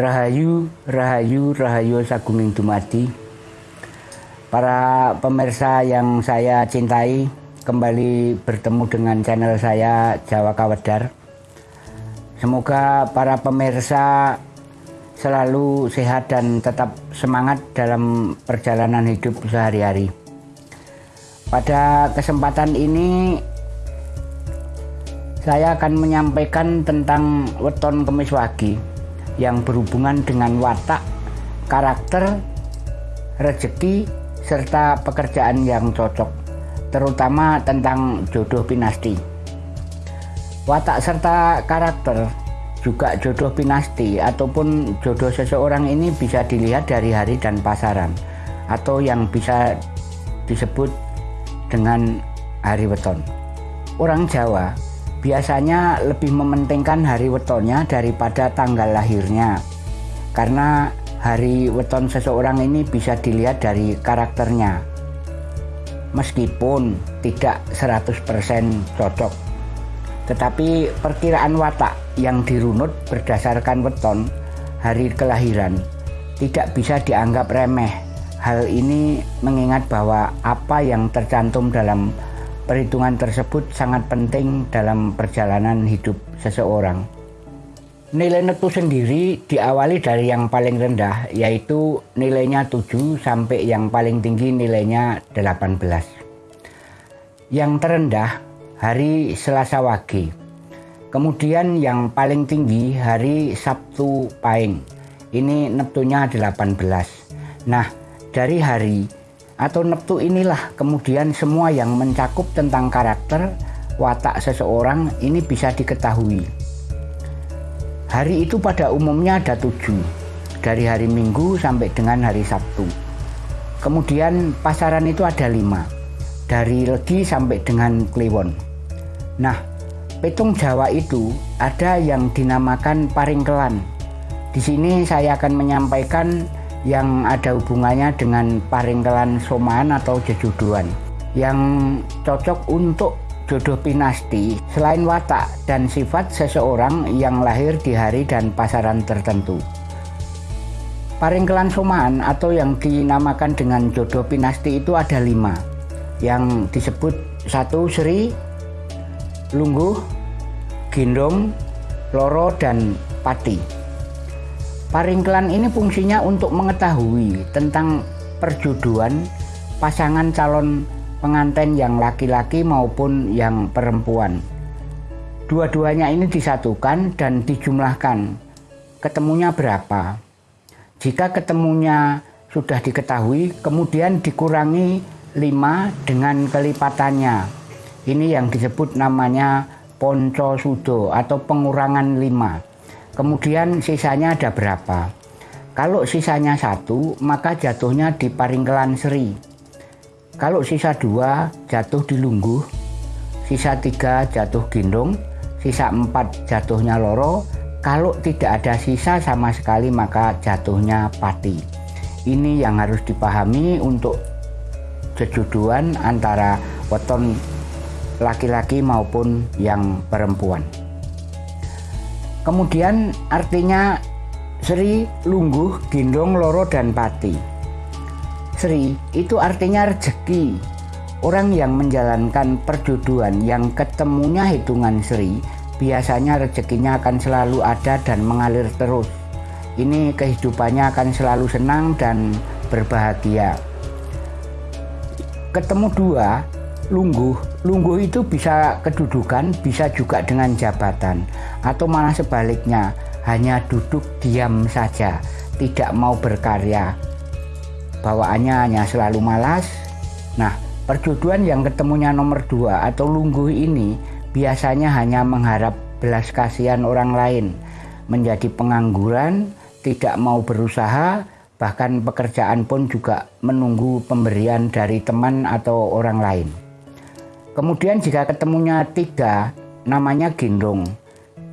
Rahayu, Rahayu, Rahayu Sagunging Dumadi. Para pemirsa yang saya cintai, kembali bertemu dengan channel saya Jawa Kawedar. Semoga para pemirsa selalu sehat dan tetap semangat dalam perjalanan hidup sehari-hari. Pada kesempatan ini saya akan menyampaikan tentang weton kemis wagi yang berhubungan dengan watak, karakter, rezeki, serta pekerjaan yang cocok, terutama tentang jodoh pinasti. Watak serta karakter juga jodoh pinasti ataupun jodoh seseorang ini bisa dilihat dari hari dan pasaran atau yang bisa disebut dengan hari weton. Orang Jawa biasanya lebih mementingkan hari wetonnya daripada tanggal lahirnya. Karena hari weton seseorang ini bisa dilihat dari karakternya. Meskipun tidak 100% cocok. Tetapi perkiraan watak yang dirunut berdasarkan weton hari kelahiran tidak bisa dianggap remeh. Hal ini mengingat bahwa apa yang tercantum dalam Perhitungan tersebut sangat penting dalam perjalanan hidup seseorang. Nilai netu sendiri diawali dari yang paling rendah yaitu nilainya 7 sampai yang paling tinggi nilainya 18. Yang terendah hari Selasa Wage. Kemudian yang paling tinggi hari Sabtu Pahing. Ini neptunya 18. Nah, dari hari atau neptu inilah kemudian semua yang mencakup tentang karakter watak seseorang ini bisa diketahui. Hari itu pada umumnya ada tujuh, dari hari Minggu sampai dengan hari Sabtu. Kemudian pasaran itu ada lima, dari Legi sampai dengan Kliwon. Nah, petung Jawa itu ada yang dinamakan paringkelan. Di sini saya akan menyampaikan yang ada hubungannya dengan paringkelan somaan atau jejuduan yang cocok untuk jodoh pinasti selain watak dan sifat seseorang yang lahir di hari dan pasaran tertentu. Paringkelan somaan atau yang dinamakan dengan jodoh pinasti itu ada lima yang disebut satu Sri, Lungguh, Gendong, Loro, dan Pati. Paringkelan ini fungsinya untuk mengetahui tentang perjodohan pasangan calon pengantin yang laki-laki maupun yang perempuan. Dua-duanya ini disatukan dan dijumlahkan. Ketemunya berapa? Jika ketemunya sudah diketahui, kemudian dikurangi 5 dengan kelipatannya. Ini yang disebut namanya ponco sudo atau pengurangan 5. Kemudian sisanya ada berapa? Kalau sisanya satu, maka jatuhnya di Paringkelan Seri. Kalau sisa dua, jatuh di Lungguh. Sisa tiga, jatuh Gendong. Sisa empat, jatuhnya Loro. Kalau tidak ada sisa sama sekali, maka jatuhnya Pati. Ini yang harus dipahami untuk jejuduan antara weton laki-laki maupun yang perempuan. Kemudian artinya Sri, Lungguh, Gendong, Loro, dan Pati. Sri itu artinya rezeki. Orang yang menjalankan perjodohan yang ketemunya hitungan Sri, biasanya rezekinya akan selalu ada dan mengalir terus. Ini kehidupannya akan selalu senang dan berbahagia. Ketemu dua, lungguh. Lungguh itu bisa kedudukan, bisa juga dengan jabatan, atau malah sebaliknya, hanya duduk diam saja, tidak mau berkarya. Bawaannya hanya selalu malas. Nah, perjodohan yang ketemunya nomor dua atau lungguh ini biasanya hanya mengharap belas kasihan orang lain, menjadi pengangguran, tidak mau berusaha, bahkan pekerjaan pun juga menunggu pemberian dari teman atau orang lain. Kemudian jika ketemunya tiga, namanya gendong.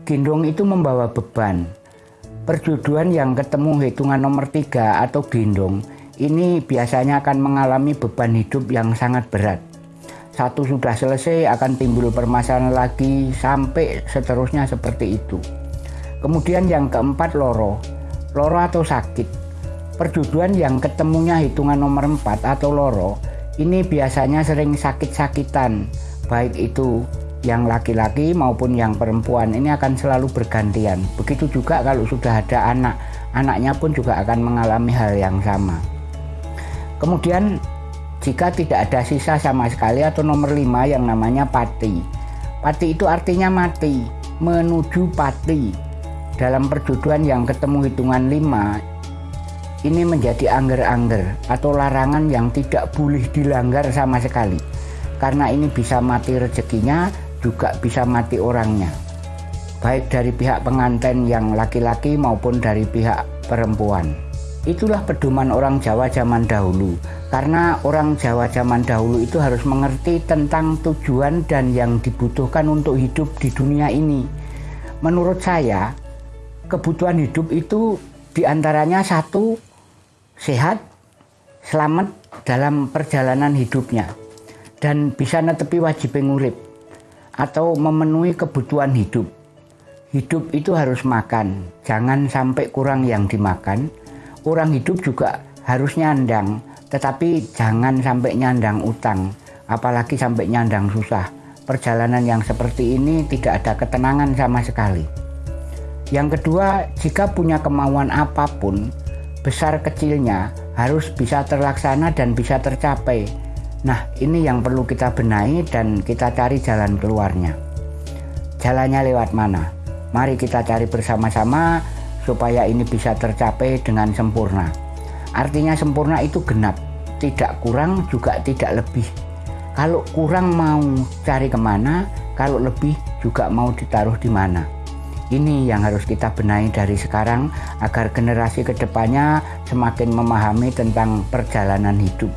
Gendong itu membawa beban. Perjodohan yang ketemu hitungan nomor tiga atau gendong, ini biasanya akan mengalami beban hidup yang sangat berat. Satu sudah selesai akan timbul permasalahan lagi sampai seterusnya seperti itu. Kemudian yang keempat loro. loro atau sakit. Perjuduan yang ketemunya hitungan nomor 4 atau loro ini biasanya sering sakit-sakitan, baik itu yang laki-laki maupun yang perempuan ini akan selalu bergantian. Begitu juga kalau sudah ada anak, anaknya pun juga akan mengalami hal yang sama. Kemudian jika tidak ada sisa sama sekali atau nomor 5 yang namanya pati. Pati itu artinya mati, menuju pati. Dalam perjodohan yang ketemu hitungan 5 ini menjadi angger-angger atau larangan yang tidak boleh dilanggar sama sekali. Karena ini bisa mati rezekinya, juga bisa mati orangnya. Baik dari pihak pengantin yang laki-laki maupun dari pihak perempuan. Itulah pedoman orang Jawa zaman dahulu. Karena orang Jawa zaman dahulu itu harus mengerti tentang tujuan dan yang dibutuhkan untuk hidup di dunia ini. Menurut saya, kebutuhan hidup itu di antaranya satu, sehat, selamat dalam perjalanan hidupnya, dan bisa netepi wajib ngurip atau memenuhi kebutuhan hidup. Hidup itu harus makan, jangan sampai kurang yang dimakan, orang hidup juga harus nyandang, tetapi jangan sampai nyandang utang, apalagi sampai nyandang susah. Perjalanan yang seperti ini tidak ada ketenangan sama sekali. Yang kedua, jika punya kemauan apa pun, besar kecilnya harus bisa terlaksana dan bisa tercapai. Nah, ini yang perlu kita benahi dan kita cari jalan keluarnya. Jalannya lewat mana? Mari kita cari bersama-sama supaya ini bisa tercapai dengan sempurna. Artinya sempurna itu genap, tidak kurang juga tidak lebih. Kalau kurang mau cari ke mana, kalau lebih juga mau ditaruh di mana. Ini yang harus kita benahi dari sekarang agar generasi ke depannya semakin memahami tentang perjalanan hidup.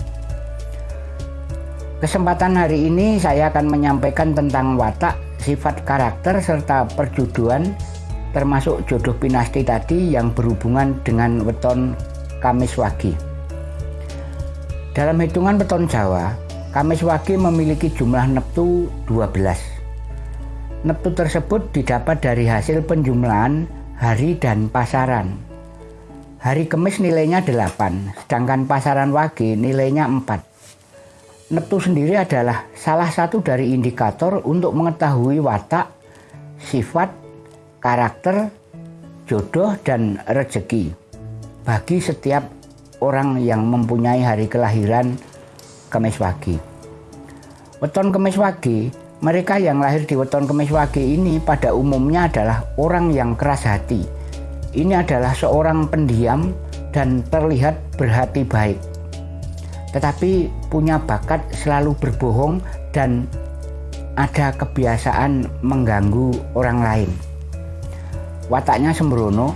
Kesempatan hari ini saya akan menyampaikan tentang watak, sifat karakter, serta perjuduan termasuk jodoh pinasti tadi yang berhubungan dengan weton Kamis Wagi. Dalam hitungan weton Jawa, Kamis Wagi memiliki jumlah neptu 12. Neptu tersebut didapat dari hasil penjumlahan hari dan pasaran. Hari Kamis nilainya 8, sedangkan pasaran Wagi nilainya 4. Neptu sendiri adalah salah satu dari indikator untuk mengetahui watak, sifat, karakter, jodoh, dan rezeki bagi setiap orang yang mempunyai hari kelahiran Kemis Wage. Weton Kemis Wage, mereka yang lahir di weton Kemis Wage ini pada umumnya adalah orang yang keras hati. Ini adalah seorang pendiam dan terlihat berhati baik. Tetapi punya bakat selalu berbohong dan ada kebiasaan mengganggu orang lain wataknya sembrono,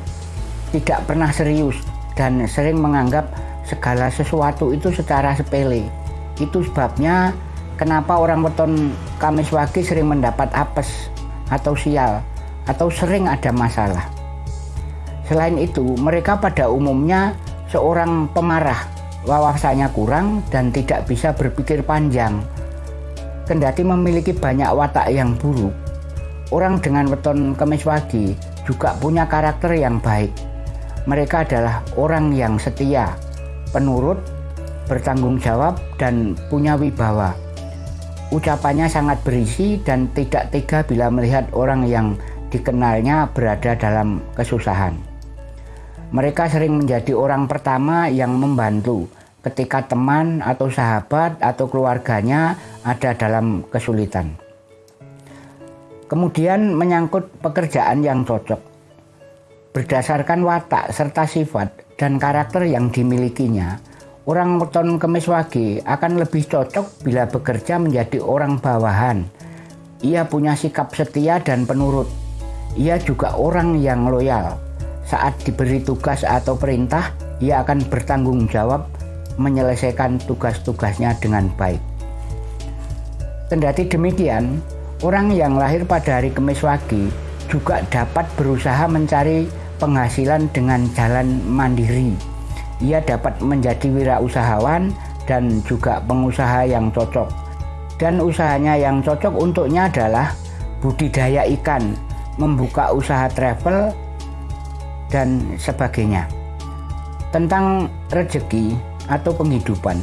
tidak pernah serius, dan sering menganggap segala sesuatu itu secara sepele. Itu sebabnya kenapa orang weton Kamis Wage sering mendapat apes atau sial atau sering ada masalah. Selain itu, mereka pada umumnya seorang pemarah, wawasannya kurang dan tidak bisa berpikir panjang. Kendati memiliki banyak watak yang buruk, orang dengan weton Kamis Wage juga punya karakter yang baik. Mereka adalah orang yang setia, penurut, bertanggung jawab, dan punya wibawa. Ucapannya sangat berisi dan tidak tega bila melihat orang yang dikenalnya berada dalam kesusahan. Mereka sering menjadi orang pertama yang membantu ketika teman atau sahabat atau keluarganya ada dalam kesulitan. Kemudian menyangkut pekerjaan yang cocok. Berdasarkan watak serta sifat dan karakter yang dimilikinya, orang weton kemis wage akan lebih cocok bila bekerja menjadi orang bawahan. Ia punya sikap setia dan penurut. Ia juga orang yang loyal. Saat diberi tugas atau perintah, ia akan bertanggung jawab menyelesaikan tugas-tugasnya dengan baik. Kendati demikian, Orang yang lahir pada hari Kemis Wage juga dapat berusaha mencari penghasilan dengan jalan mandiri. Ia dapat menjadi wirausahawan dan juga pengusaha yang cocok. Dan usahanya yang cocok untuknya adalah budidaya ikan, membuka usaha travel, dan sebagainya. Tentang rezeki atau penghidupan.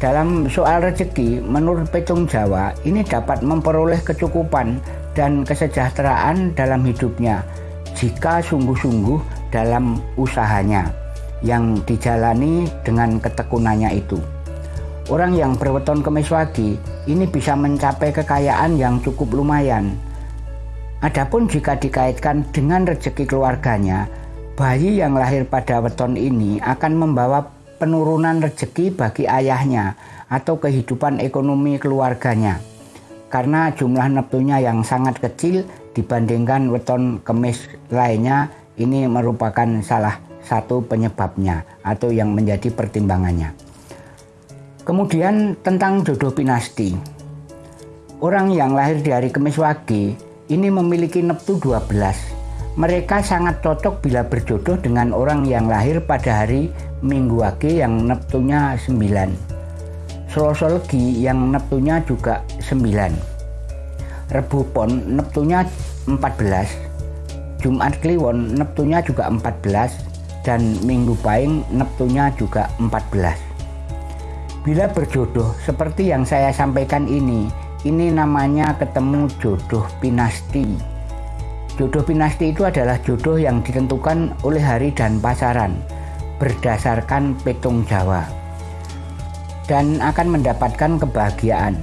Dalam soal rezeki, menurut Petung Jawa, ini dapat memperoleh kecukupan dan kesejahteraan dalam hidupnya jika sungguh-sungguh dalam usahanya yang dijalani dengan ketekunannya itu. Orang yang berweton kemis wagi ini bisa mencapai kekayaan yang cukup lumayan. Adapun jika dikaitkan dengan rezeki keluarganya, bayi yang lahir pada weton ini akan membawa penurunan rezeki bagi ayahnya atau kehidupan ekonomi keluarganya karena jumlah neptunya yang sangat kecil dibandingkan weton kemis lainnya ini merupakan salah satu penyebabnya atau yang menjadi pertimbangannya. Kemudian tentang jodoh pinasti. Orang yang lahir di hari Kemis Wage ini memiliki neptu 12. Mereka sangat cocok bila berjodoh dengan orang yang lahir pada hari Minggu Wage yang Neptunya 9. Selasa Legi yang Neptunya juga 9. Rebu Pon Neptunya 14. Jumat Kliwon Neptunya juga 14 dan Minggu Paing Neptunya juga 14. Bila berjodoh seperti yang saya sampaikan ini, ini namanya ketemu jodoh pinasti. Jodoh pinasti itu adalah jodoh yang ditentukan oleh hari dan pasaran berdasarkan petung Jawa dan akan mendapatkan kebahagiaan.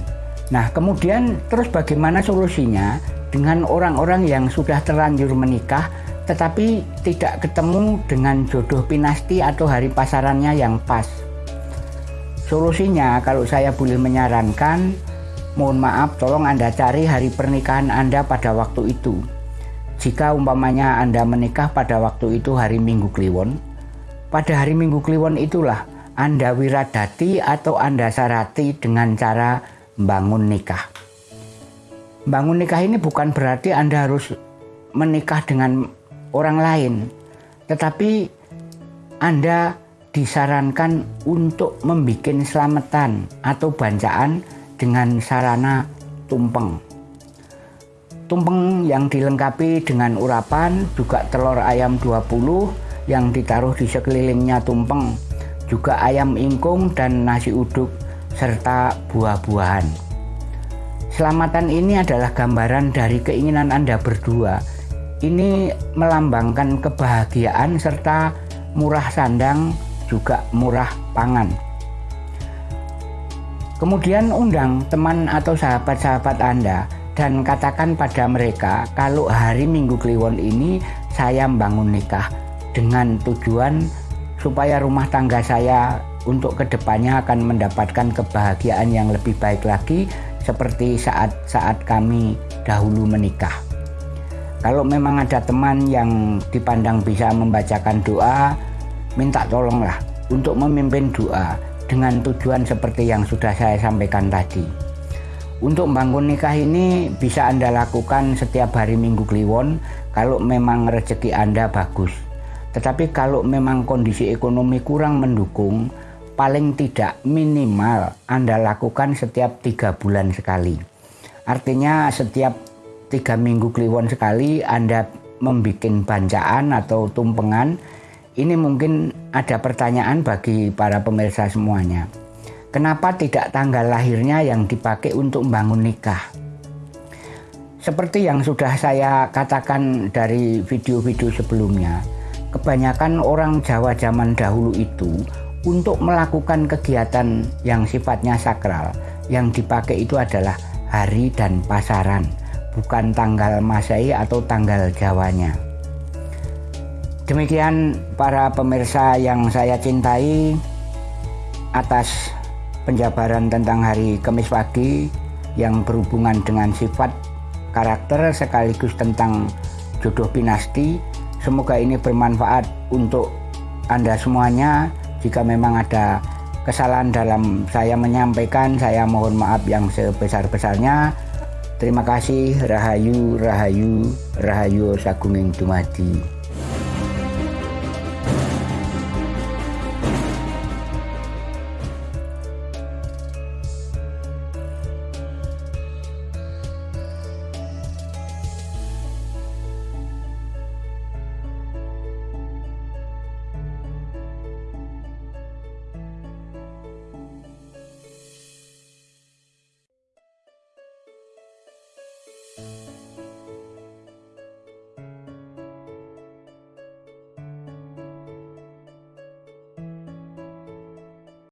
Nah, kemudian terus bagaimana solusinya dengan orang-orang yang sudah terlanjur menikah tetapi tidak ketemu dengan jodoh pinasti atau hari pasarannya yang pas. Solusinya kalau saya boleh menyarankan, mohon maaf tolong Anda cari hari pernikahan Anda pada waktu itu. Jika umpamanya Anda menikah pada waktu itu hari Minggu Kliwon, pada hari Minggu Kliwon itulah Anda wiradati atau Anda sarati dengan cara bangun nikah. Bangun nikah ini bukan berarti Anda harus menikah dengan orang lain, tetapi Anda disarankan untuk membuat selamatan atau bancaan dengan sarana tumpeng. Tumpeng yang dilengkapi dengan urapan juga telur ayam 20 yang ditaruh di sekelilingnya tumpeng, juga ayam ingkung dan nasi uduk, serta buah-buahan. Selamatan ini adalah gambaran dari keinginan Anda berdua. Ini melambangkan kebahagiaan serta murah sandang juga murah pangan. Kemudian undang teman atau sahabat-sahabat Anda dan katakan pada mereka kalau hari Minggu Kliwon ini saya membangun nikah dengan tujuan supaya rumah tangga saya untuk ke depannya akan mendapatkan kebahagiaan yang lebih baik lagi seperti saat-saat kami dahulu menikah. Kalau memang ada teman yang dipandang bisa membacakan doa, minta tolonglah untuk memimpin doa dengan tujuan seperti yang sudah saya sampaikan tadi. Untuk bangun nikah ini bisa Anda lakukan setiap hari Minggu Kliwon kalau memang rezeki Anda bagus. Tetapi kalau memang kondisi ekonomi kurang mendukung, paling tidak minimal Anda lakukan setiap tiga bulan sekali. Artinya setiap tiga minggu kliwon sekali Anda membuat bancaan atau tumpengan. Ini mungkin ada pertanyaan bagi para pemirsa semuanya. Kenapa tidak tanggal lahirnya yang dipakai untuk membangun nikah? Seperti yang sudah saya katakan dari video-video sebelumnya, kebanyakan orang Jawa zaman dahulu itu untuk melakukan kegiatan yang sifatnya sakral yang dipakai itu adalah hari dan pasaran bukan tanggal Masehi atau tanggal Jawanya demikian para pemirsa yang saya cintai atas penjabaran tentang hari Kamis pagi yang berhubungan dengan sifat karakter sekaligus tentang jodoh pinasti Semoga ini bermanfaat untuk Anda semuanya. Jika memang ada kesalahan dalam saya menyampaikan, saya mohon maaf yang sebesar-besarnya. Terima kasih, Rahayu, Rahayu, Rahayu Sagunging Dumadi.